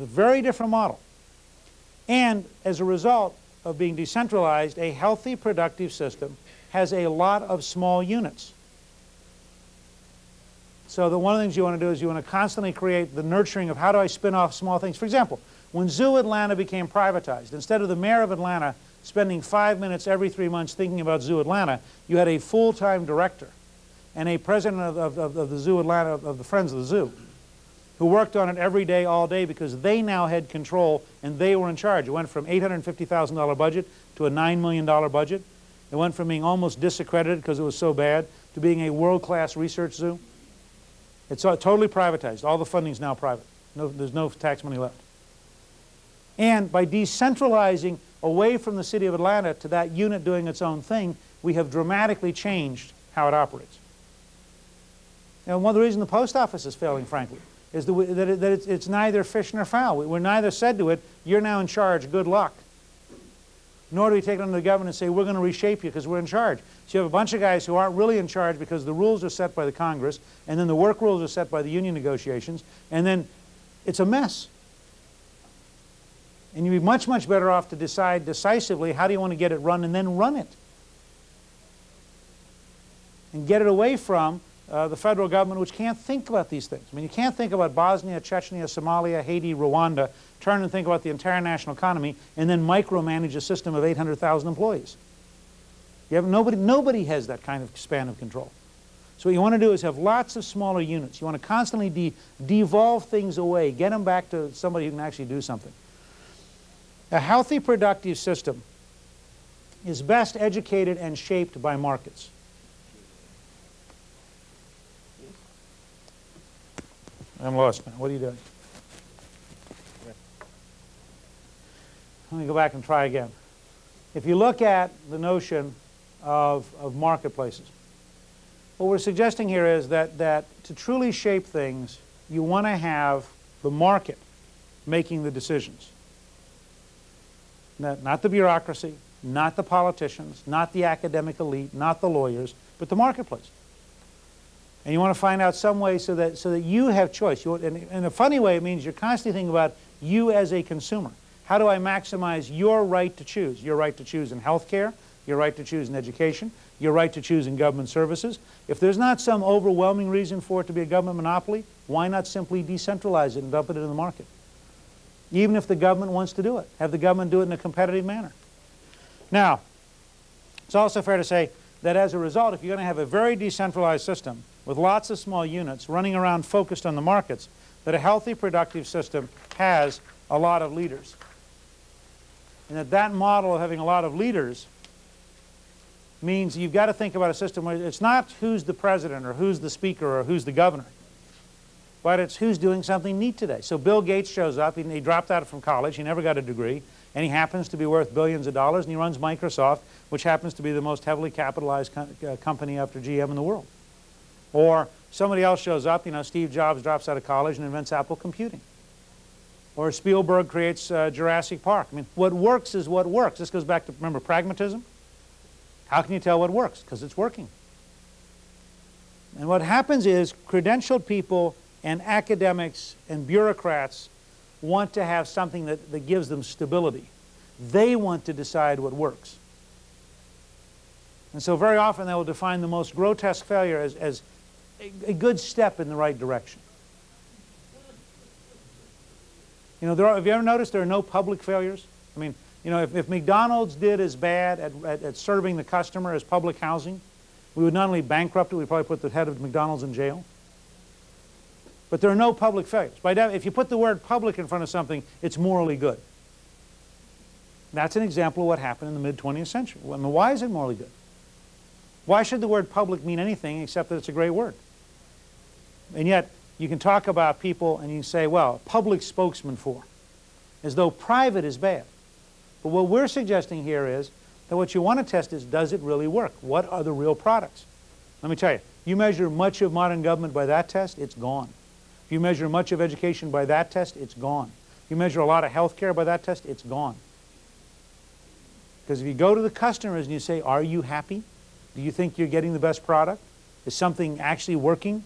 A very different model. And as a result of being decentralized, a healthy, productive system has a lot of small units. So the one of the things you want to do is you want to constantly create the nurturing of how do I spin off small things. For example, when Zoo Atlanta became privatized, instead of the mayor of Atlanta spending five minutes every three months thinking about Zoo Atlanta, you had a full-time director and a president of, of, of, the Zoo Atlanta, of the Friends of the Zoo, who worked on it every day, all day, because they now had control and they were in charge. It went from $850,000 budget to a $9 million budget. It went from being almost disaccredited because it was so bad to being a world-class research zoo. It's totally privatized. All the funding is now private. No, there's no tax money left. And by decentralizing away from the city of Atlanta to that unit doing its own thing, we have dramatically changed how it operates. And one of the reasons the post office is failing, frankly, is that, it, that it's, it's, neither fish nor fowl. We're neither said to it, you're now in charge, good luck. Nor do we take it under the government and say, we're going to reshape you because we're in charge. So you have a bunch of guys who aren't really in charge because the rules are set by the Congress, and then the work rules are set by the union negotiations, and then it's a mess. And you'd be much, much better off to decide decisively how do you want to get it run and then run it. And get it away from uh, the federal government which can't think about these things. I mean, you can't think about Bosnia, Chechnya, Somalia, Haiti, Rwanda, turn and think about the entire national economy, and then micromanage a system of 800,000 employees. You have nobody, nobody has that kind of span of control. So what you want to do is have lots of smaller units. You want to constantly de devolve things away, get them back to somebody who can actually do something. A healthy, productive system is best educated and shaped by markets. I'm lost now. What are you doing? Let me go back and try again. If you look at the notion of, of marketplaces, what we're suggesting here is that, that to truly shape things, you want to have the market making the decisions. Not the bureaucracy, not the politicians, not the academic elite, not the lawyers, but the marketplace. And you want to find out some way so that, so that you have choice. You, and in a funny way, it means you're constantly thinking about you as a consumer. How do I maximize your right to choose? Your right to choose in health care, your right to choose in education, your right to choose in government services. If there's not some overwhelming reason for it to be a government monopoly, why not simply decentralize it and dump it in the market? Even if the government wants to do it. Have the government do it in a competitive manner. Now, it's also fair to say that as a result, if you're going to have a very decentralized system, with lots of small units running around focused on the markets, that a healthy, productive system has a lot of leaders. And that that model of having a lot of leaders means you've got to think about a system where it's not who's the president or who's the speaker or who's the governor, but it's who's doing something neat today. So Bill Gates shows up, he, he dropped out from college, he never got a degree, and he happens to be worth billions of dollars, and he runs Microsoft, which happens to be the most heavily capitalized co uh, company after GM in the world. Or somebody else shows up, you know, Steve Jobs drops out of college and invents Apple computing. Or Spielberg creates uh, Jurassic Park. I mean, what works is what works. This goes back to, remember, pragmatism? How can you tell what works? Because it's working. And what happens is credentialed people and academics and bureaucrats want to have something that, that gives them stability. They want to decide what works. And so very often they will define the most grotesque failure as, as a, good step in the right direction. You know, there are, have you ever noticed there are no public failures? I mean, you know, if, if McDonald's did as bad at, at, at, serving the customer as public housing, we would not only bankrupt it, we'd probably put the head of McDonald's in jail. But there are no public failures. By if you put the word public in front of something, it's morally good. That's an example of what happened in the mid-20th century. I mean, why is it morally good? Why should the word public mean anything except that it's a great word? And yet, you can talk about people and you can say, well, public spokesman for, as though private is bad. But what we're suggesting here is that what you want to test is, does it really work? What are the real products? Let me tell you, you measure much of modern government by that test, it's gone. If you measure much of education by that test, it's gone. If you measure a lot of health care by that test, it's gone. Because if you go to the customers and you say, are you happy? Do you think you're getting the best product? Is something actually working?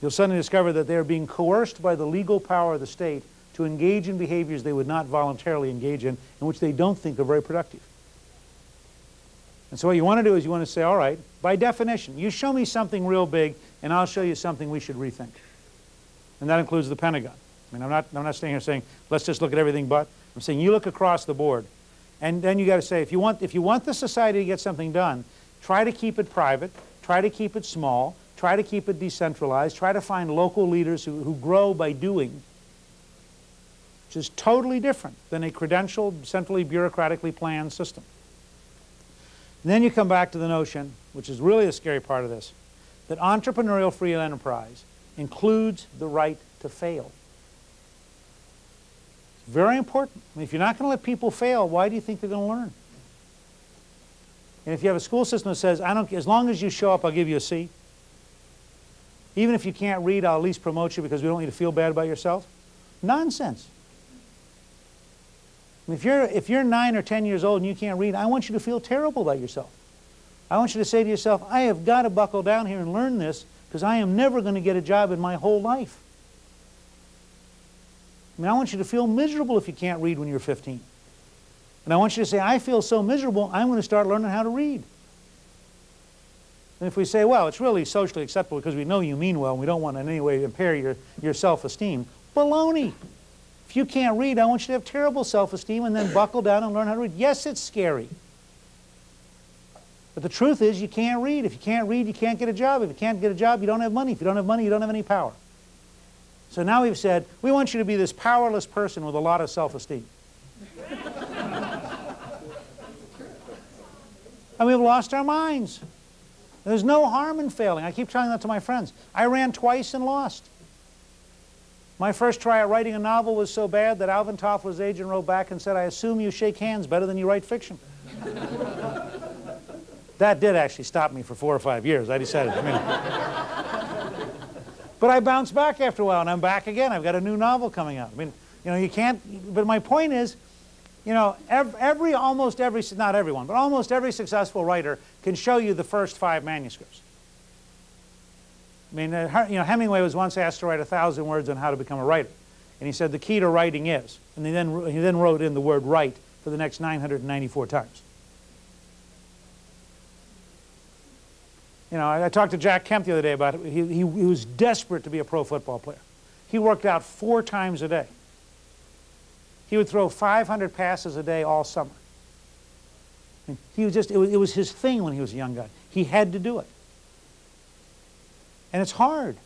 You'll suddenly discover that they're being coerced by the legal power of the state to engage in behaviors they would not voluntarily engage in, and which they don't think are very productive. And so what you want to do is you want to say, all right, by definition, you show me something real big, and I'll show you something we should rethink. And that includes the Pentagon. I mean, I'm not, I'm not standing here saying, let's just look at everything but. I'm saying you look across the board. And then you got to say, if you, want, if you want the society to get something done, try to keep it private, try to keep it small, try to keep it decentralized, try to find local leaders who, who grow by doing, which is totally different than a credentialed, centrally bureaucratically planned system. And then you come back to the notion, which is really a scary part of this, that entrepreneurial free enterprise includes the right to fail. It's very important. I mean, if you're not going to let people fail, why do you think they're going to learn? And if you have a school system that says, I don't, as long as you show up, I'll give you a C. Even if you can't read, I'll at least promote you because we don't need to feel bad about yourself. Nonsense. If you're, if you're 9 or 10 years old and you can't read, I want you to feel terrible about yourself. I want you to say to yourself, I have got to buckle down here and learn this because I am never going to get a job in my whole life. I mean, I want you to feel miserable if you can't read when you're 15. And I want you to say, I feel so miserable, I'm going to start learning how to read. And if we say, well, it's really socially acceptable because we know you mean well and we don't want in any way to impair your, your self-esteem, baloney. If you can't read, I want you to have terrible self-esteem and then buckle down and learn how to read. Yes, it's scary. But the truth is you can't read. If you can't read, you can't get a job. If you can't get a job, you don't have money. If you don't have money, you don't have any power. So now we've said, we want you to be this powerless person with a lot of self-esteem. and we've lost our minds. There's no harm in failing. I keep telling that to my friends. I ran twice and lost. My first try at writing a novel was so bad that Alvin Toffler's agent wrote back and said, I assume you shake hands better than you write fiction. that did actually stop me for four or five years. I decided, I mean, but I bounced back after a while, and I'm back again. I've got a new novel coming out. I mean, you know, you can't, but my point is, you know, every, every, almost every, not everyone, but almost every successful writer can show you the first five manuscripts. I mean, uh, you know, Hemingway was once asked to write a thousand words on how to become a writer. And he said the key to writing is, and he then, he then wrote in the word write for the next 994 times. You know, I, I talked to Jack Kemp the other day about it. He, he, he was desperate to be a pro football player. He worked out four times a day. He would throw 500 passes a day all summer. He was just, it was, it was his thing when he was a young guy. He had to do it. And it's hard.